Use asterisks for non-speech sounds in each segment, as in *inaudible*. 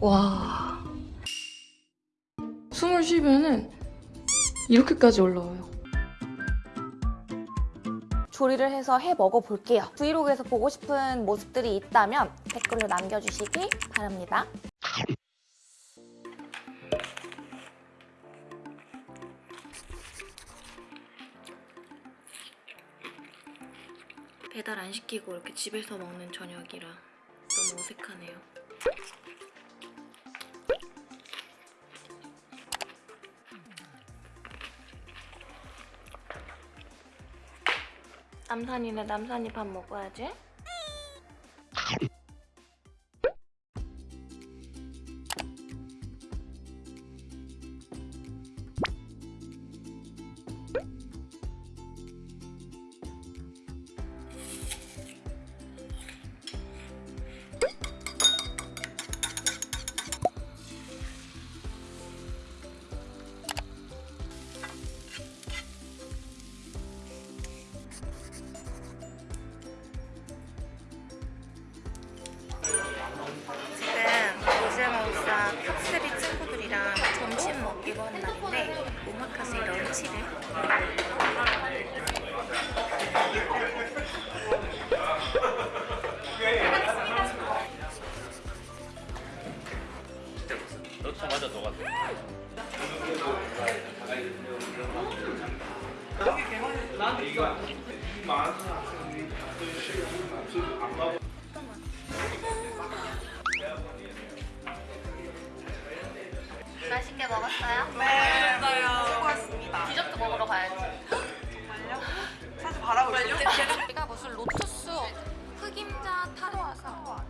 와. 숨을 쉬면은 이렇게까지 올라와요. 조리를 해서 해 먹어볼게요. 브이로그에서 보고 싶은 모습들이 있다면 댓글로 남겨주시기 바랍니다. 배달 안 시키고 이렇게 집에서 먹는 저녁이라 너무 어색하네요. 남산이네 남산이 밥 먹어야지. 오마카세 런치를. 맛있게 먹었어요? 네. 가야지 정말요? 사실 바라고 있었는데 우리가 무슨 로투스 흑임자 타러 와서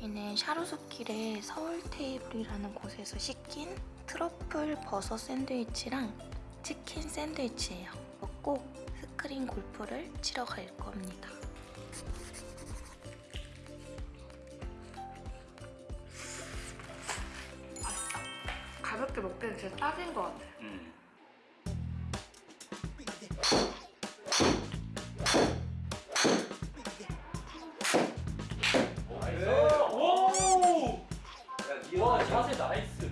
이는 샤로수길의 서울 테이블이라는 곳에서 시킨 트러플 버섯 샌드위치랑 치킨 샌드위치예요. 먹고 스크린 골프를 치러 갈 겁니다. 가볍게 먹기는 진짜 딱인 것 같아. 음. 와 자세 나이스.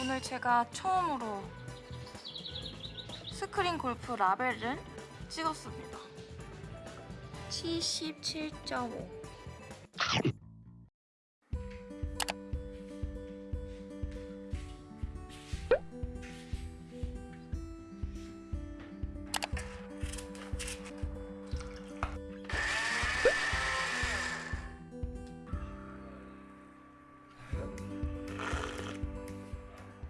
오늘 제가 처음으로 스크린 골프 라벨을 찍었습니다. 77.5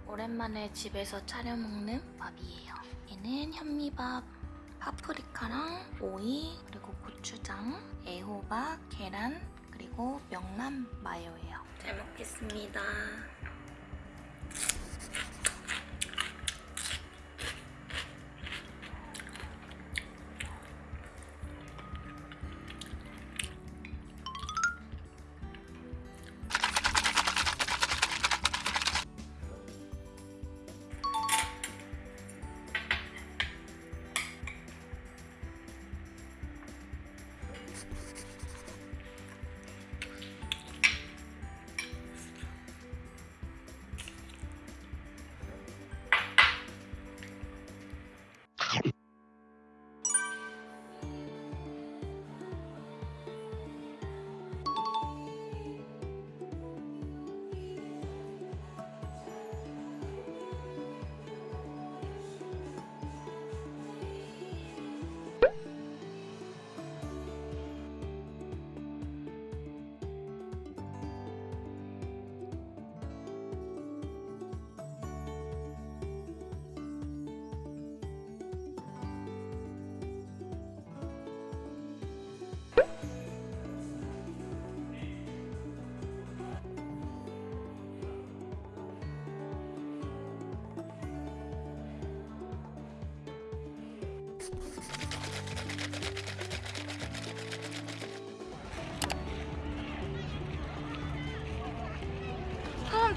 오랜만에 집에서 차려 먹는 밥이에요. 얘는 현미밥, 파프리카랑 오이, 그리고 고추장, 애호박, 계란, 그리고 명란 마요예요. 잘 먹겠습니다.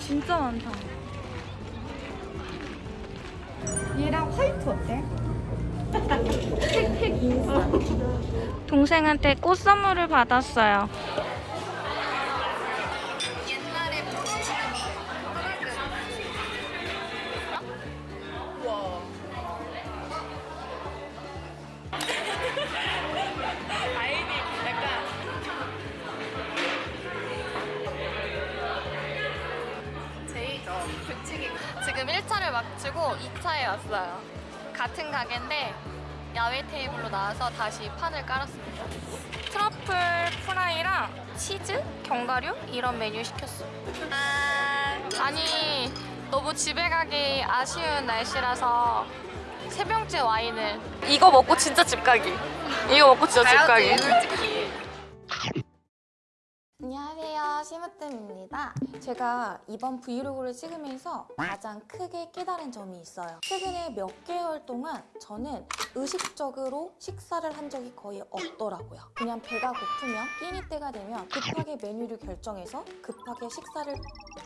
진짜 많다 얘랑 화이트 어때? 택택 인싸 동생한테 꽃 선물을 받았어요 마치고 2차에 왔어요. 같은 가게인데 야외 테이블로 나와서 다시 판을 깔았습니다. 트러플 프라이랑 치즈, 견과류 이런 메뉴 시켰어요. 아, 아니 너무 집에 가기 아쉬운 날씨라서 세 병째 와인을 이거 먹고 진짜 집 가기. 이거 먹고 진짜 집 가기. 시무뜸입니다. 제가 이번 브이로그를 찍으면서 가장 크게 깨달은 점이 있어요. 최근에 몇 개월 동안 저는 의식적으로 식사를 한 적이 거의 없더라고요. 그냥 배가 고프면 끼니 때가 되면 급하게 메뉴를 결정해서 급하게 식사를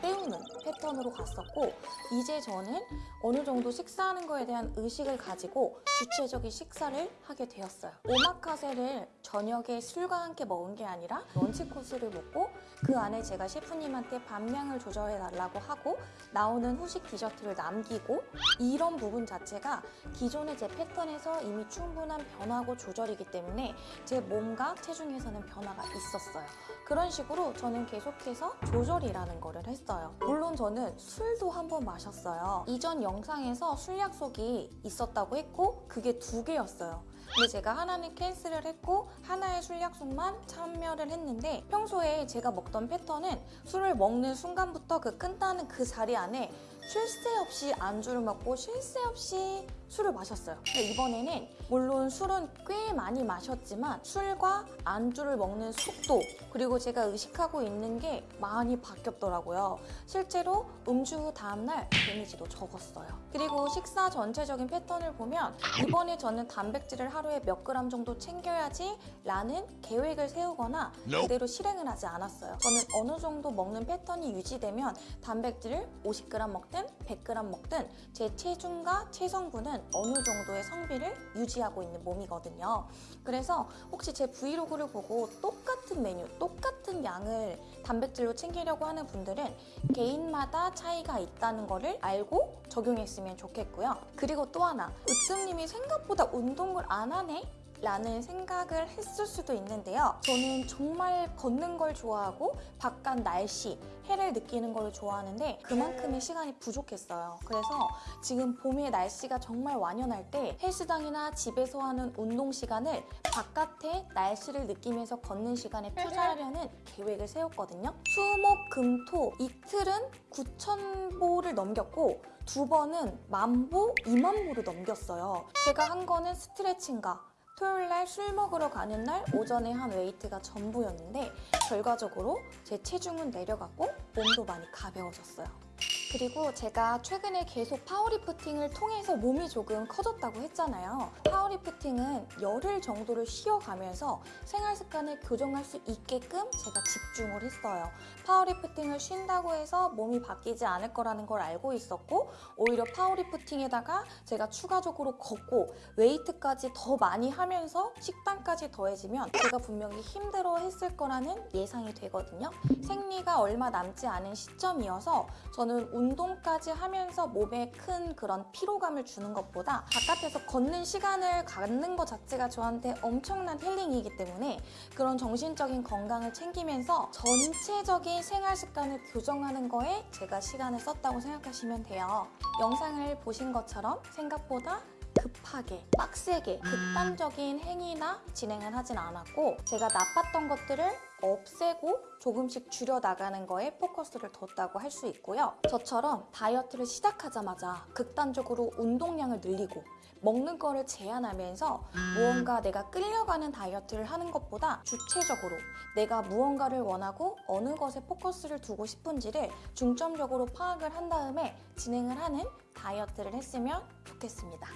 때우는 패턴으로 갔었고 이제 저는 어느 정도 식사하는 거에 대한 의식을 가지고 주체적인 식사를 하게 되었어요. 오마카세를 저녁에 술과 함께 먹은 게 아니라 런치 코스를 먹고 그 안에 제가 셰프님한테 밥량을 조절해 달라고 하고 나오는 후식 디저트를 남기고 이런 부분 자체가 기존의 제 패턴에서 이미 충분한 변화고 조절이기 때문에 제 몸과 체중에서는 변화가 있었어요. 그런 식으로 저는 계속해서 조절이라는 거를 했어요. 물론 저는 술도 한 번 마셨어요. 이전 영상에서 술 약속이 있었다고 했고 그게 두 개였어요. 근데 제가 하나는 cancel을 했고 하나의 술 약속만 참여를 했는데 평소에 제가 먹던 패턴은 술을 먹는 순간부터 그 끝나는 그 자리 안에 쉴 새 없이 안주를 먹고 쉴 새 없이 술을 마셨어요. 근데 이번에는 물론 술은 꽤 많이 마셨지만 술과 안주를 먹는 속도 그리고 제가 의식하고 있는 게 많이 바뀌었더라고요. 실제로 음주 후 다음날 데미지도 적었어요. 그리고 식사 전체적인 패턴을 보면 이번에 저는 단백질을 하루에 몇 그램 정도 챙겨야지 라는 계획을 세우거나 그대로 실행을 하지 않았어요. 저는 어느 정도 먹는 패턴이 유지되면 단백질을 50g 먹든 100g 먹든 제 체중과 체성분은 어느 정도의 성비를 유지하고 있는 몸이거든요. 그래서 혹시 제 브이로그를 보고 똑같은 메뉴, 똑같은 양을 단백질로 챙기려고 하는 분들은 개인마다 차이가 있다는 거를 알고 적용했으면 좋겠고요. 그리고 또 하나, 으뜸님이 생각보다 운동을 안 하네? 라는 생각을 했을 수도 있는데요. 저는 정말 걷는 걸 좋아하고 바깥 날씨, 해를 느끼는 걸 좋아하는데 그만큼의 시간이 부족했어요. 그래서 지금 봄의 날씨가 정말 완연할 때 헬스장이나 집에서 하는 운동 시간을 바깥의 날씨를 느끼면서 걷는 시간에 투자하려는 *laughs* 계획을 세웠거든요. 수, 목, 금, 토 이틀은 9,000보를 넘겼고 두 번은 만보, 2만보를 넘겼어요. 제가 한 거는 스트레칭과 토요일 날 술 먹으러 가는 날 오전에 한 웨이트가 전부였는데 결과적으로 제 체중은 내려갔고 몸도 많이 가벼워졌어요. 그리고 제가 최근에 계속 파워리프팅을 통해서 몸이 조금 커졌다고 했잖아요. 파워리프팅은 열흘 정도를 쉬어가면서 생활 습관을 교정할 수 있게끔 제가 집중을 했어요. 파워리프팅을 쉰다고 해서 몸이 바뀌지 않을 거라는 걸 알고 있었고 오히려 파워리프팅에다가 제가 추가적으로 걷고 웨이트까지 더 많이 하면서 식단까지 더해지면 제가 분명히 힘들어 했을 거라는 예상이 되거든요. 생리가 얼마 남지 않은 시점이어서 저는 운동까지 하면서 몸에 큰 그런 피로감을 주는 것보다 바깥에서 걷는 시간을 갖는 것 자체가 저한테 엄청난 힐링이기 때문에 그런 정신적인 건강을 챙기면서 전체적인 생활 습관을 교정하는 거에 제가 시간을 썼다고 생각하시면 돼요. 영상을 보신 것처럼 생각보다 급하게, 빡세게, 극단적인 행위나 진행을 하진 않았고 제가 나빴던 것들을 없애고 조금씩 줄여나가는 거에 포커스를 뒀다고 할 수 있고요. 저처럼 다이어트를 시작하자마자 극단적으로 운동량을 늘리고 먹는 거를 제한하면서 무언가 내가 끌려가는 다이어트를 하는 것보다 주체적으로 내가 무언가를 원하고 어느 것에 포커스를 두고 싶은지를 중점적으로 파악을 한 다음에 진행을 하는 다이어트를 했으면 좋겠습니다.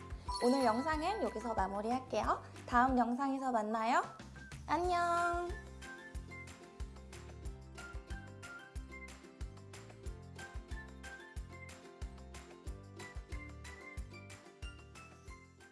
오늘 영상은 여기서 마무리할게요. 다음 영상에서 만나요. 안녕!